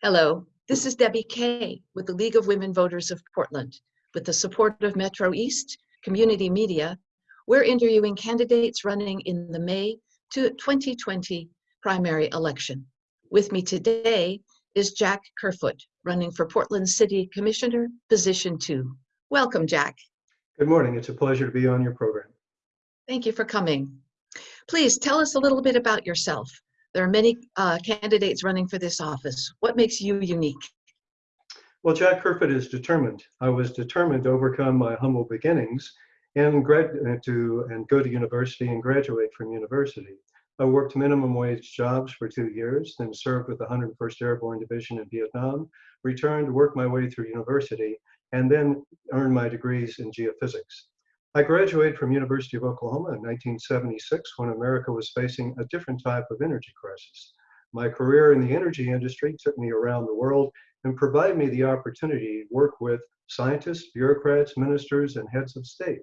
Hello, this is Debbie Kay with the League of Women Voters of Portland. With the support of Metro East Community Media, we're interviewing candidates running in the May to 2020 primary election. With me today is Jack Kerfoot, running for Portland City Commissioner, position two. Welcome, Jack. Good morning. It's a pleasure to be on your program. Thank you for coming. Please tell us a little bit about yourself. There are many uh, candidates running for this office. What makes you unique? Well, Jack Kerfoot is determined. I was determined to overcome my humble beginnings and grad uh, to and go to university and graduate from university. I worked minimum wage jobs for two years, then served with the 101st Airborne Division in Vietnam, returned, worked my way through university, and then earned my degrees in geophysics. I graduated from University of Oklahoma in 1976 when America was facing a different type of energy crisis. My career in the energy industry took me around the world and provided me the opportunity to work with scientists, bureaucrats, ministers, and heads of state.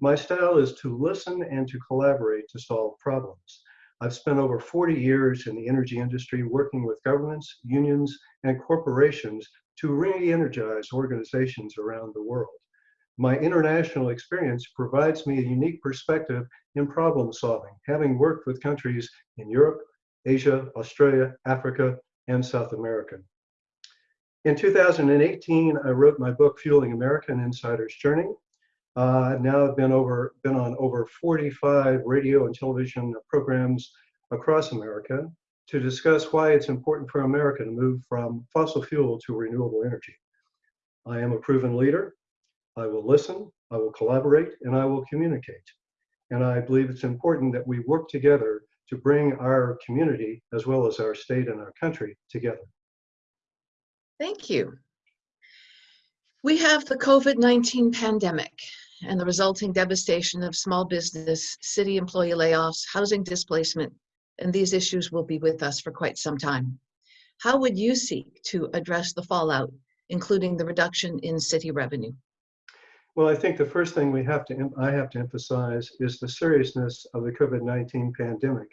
My style is to listen and to collaborate to solve problems. I've spent over 40 years in the energy industry working with governments, unions, and corporations to re-energize organizations around the world. My international experience provides me a unique perspective in problem solving, having worked with countries in Europe, Asia, Australia, Africa, and South America. In 2018, I wrote my book, Fueling America, An Insider's Journey. Uh, now I've been over been on over 45 radio and television programs across America to discuss why it's important for America to move from fossil fuel to renewable energy. I am a proven leader I will listen, I will collaborate, and I will communicate. And I believe it's important that we work together to bring our community as well as our state and our country together. Thank you. We have the COVID-19 pandemic and the resulting devastation of small business, city employee layoffs, housing displacement, and these issues will be with us for quite some time. How would you seek to address the fallout, including the reduction in city revenue? Well, I think the first thing we have to, I have to emphasize is the seriousness of the COVID-19 pandemic.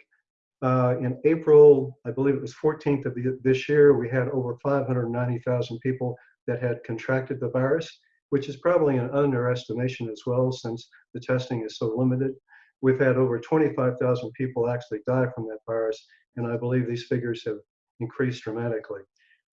Uh, in April, I believe it was 14th of the, this year, we had over 590,000 people that had contracted the virus, which is probably an underestimation as well, since the testing is so limited. We've had over 25,000 people actually die from that virus, and I believe these figures have increased dramatically.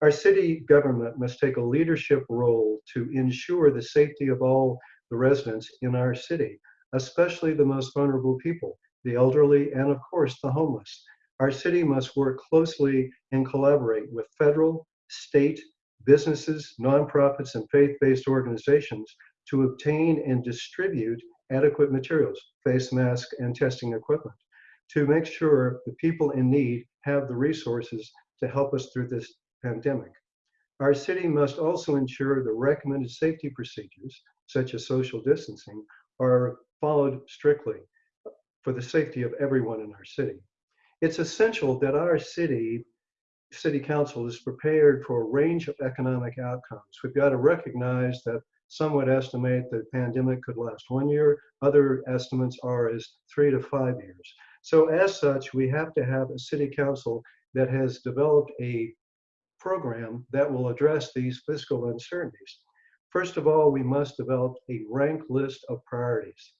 Our city government must take a leadership role to ensure the safety of all the residents in our city, especially the most vulnerable people, the elderly, and of course the homeless. Our city must work closely and collaborate with federal, state, businesses, nonprofits, and faith-based organizations to obtain and distribute adequate materials, face masks, and testing equipment to make sure the people in need have the resources to help us through this pandemic. Our city must also ensure the recommended safety procedures, such as social distancing, are followed strictly for the safety of everyone in our city. It's essential that our city, city council is prepared for a range of economic outcomes. We've got to recognize that some would estimate the pandemic could last one year. Other estimates are as three to five years. So as such, we have to have a city council that has developed a program that will address these fiscal uncertainties. First of all, we must develop a ranked list of priorities.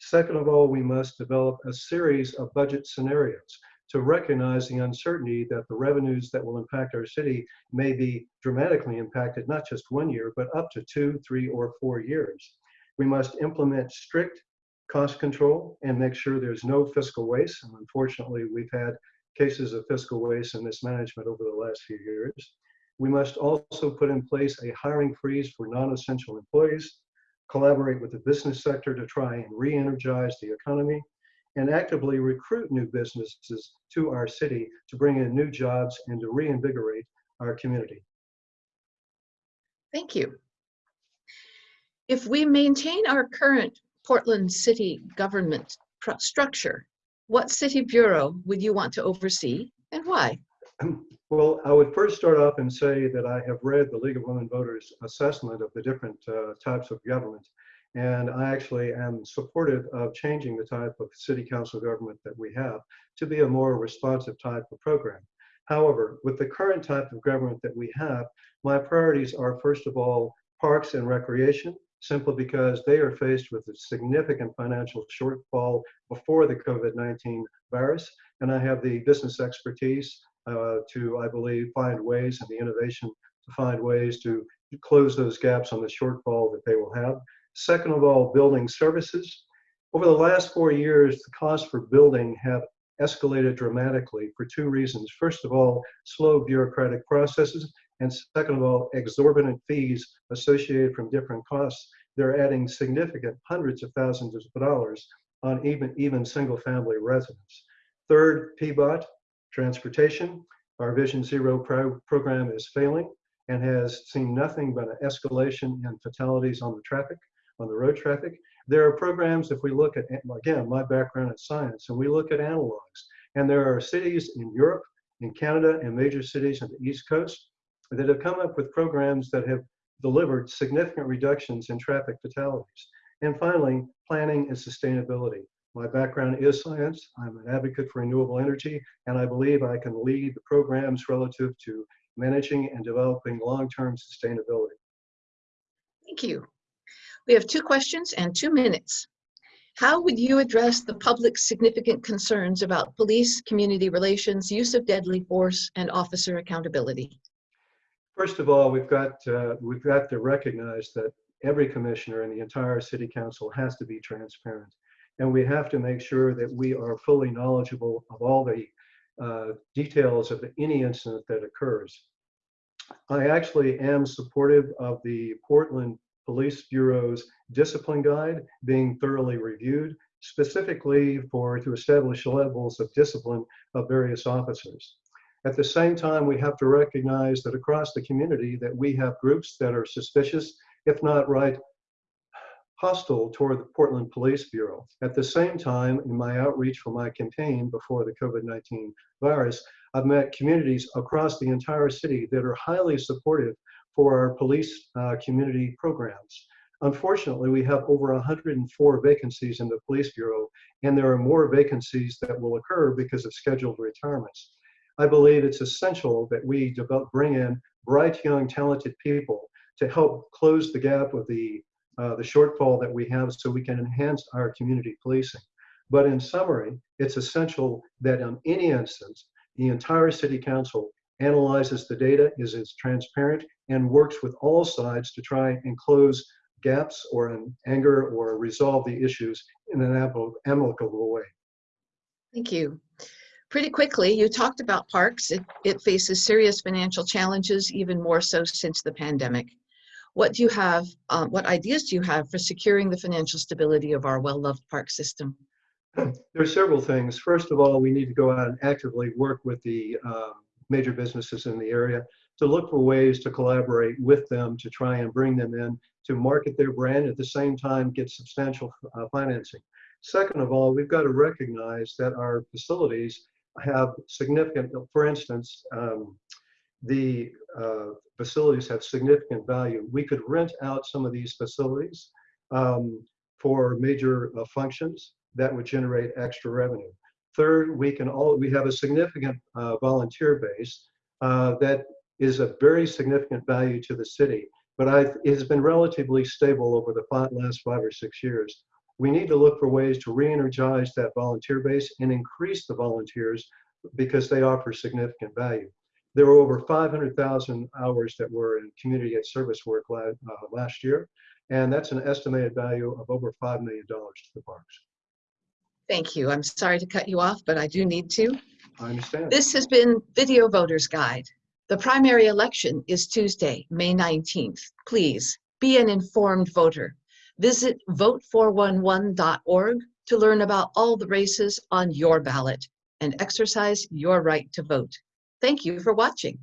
Second of all, we must develop a series of budget scenarios to recognize the uncertainty that the revenues that will impact our city may be dramatically impacted, not just one year, but up to two, three, or four years. We must implement strict cost control and make sure there's no fiscal waste. And unfortunately, we've had cases of fiscal waste and mismanagement over the last few years. We must also put in place a hiring freeze for non-essential employees, collaborate with the business sector to try and re-energize the economy, and actively recruit new businesses to our city to bring in new jobs and to reinvigorate our community. Thank you. If we maintain our current Portland City government structure, what city bureau would you want to oversee and why? Well, I would first start off and say that I have read the League of Women Voters assessment of the different uh, types of government. And I actually am supportive of changing the type of city council government that we have to be a more responsive type of program. However, with the current type of government that we have, my priorities are first of all, parks and recreation, simply because they are faced with a significant financial shortfall before the COVID-19 virus. And I have the business expertise uh, to, I believe, find ways and the innovation to find ways to close those gaps on the shortfall that they will have. Second of all, building services. Over the last four years, the costs for building have escalated dramatically for two reasons. First of all, slow bureaucratic processes, and second of all, exorbitant fees associated from different costs. They're adding significant hundreds of thousands of dollars on even, even single family residents. Third, PBOT, transportation. Our Vision Zero pro program is failing and has seen nothing but an escalation in fatalities on the traffic, on the road traffic. There are programs, if we look at, again, my background in science, and we look at analogs, and there are cities in Europe, in Canada, and major cities on the East Coast that have come up with programs that have delivered significant reductions in traffic fatalities. And finally, planning and sustainability. My background is science. I'm an advocate for renewable energy, and I believe I can lead the programs relative to managing and developing long-term sustainability. Thank you. We have two questions and two minutes. How would you address the public's significant concerns about police, community relations, use of deadly force, and officer accountability? First of all, we've got, uh, we've got to recognize that every commissioner and the entire city council has to be transparent. And we have to make sure that we are fully knowledgeable of all the uh, details of any incident that occurs. I actually am supportive of the Portland Police Bureau's discipline guide being thoroughly reviewed, specifically for to establish levels of discipline of various officers. At the same time, we have to recognize that across the community that we have groups that are suspicious, if not right, hostile toward the Portland Police Bureau. At the same time, in my outreach for my campaign before the COVID-19 virus, I've met communities across the entire city that are highly supportive for our police uh, community programs. Unfortunately, we have over 104 vacancies in the Police Bureau, and there are more vacancies that will occur because of scheduled retirements. I believe it's essential that we develop, bring in bright, young, talented people to help close the gap of the uh, the shortfall that we have so we can enhance our community policing. But in summary, it's essential that in any instance, the entire city council analyzes the data, is as transparent, and works with all sides to try and close gaps or anger or resolve the issues in an amicable way. Thank you. Pretty quickly, you talked about parks. It, it faces serious financial challenges, even more so since the pandemic. What do you have, um, what ideas do you have for securing the financial stability of our well-loved park system? There are several things. First of all, we need to go out and actively work with the uh, major businesses in the area to look for ways to collaborate with them to try and bring them in to market their brand at the same time get substantial uh, financing. Second of all, we've got to recognize that our facilities have significant, for instance, um, the uh, facilities have significant value. We could rent out some of these facilities um, for major uh, functions that would generate extra revenue. Third, we can all we have a significant uh, volunteer base uh, that is a very significant value to the city, but I, it has been relatively stable over the last five or six years. We need to look for ways to re-energize that volunteer base and increase the volunteers because they offer significant value. There were over 500,000 hours that were in community and service work la uh, last year, and that's an estimated value of over $5 million to the parks. Thank you. I'm sorry to cut you off, but I do need to. I understand. This has been Video Voters Guide. The primary election is Tuesday, May 19th. Please be an informed voter. Visit vote411.org to learn about all the races on your ballot and exercise your right to vote. Thank you for watching.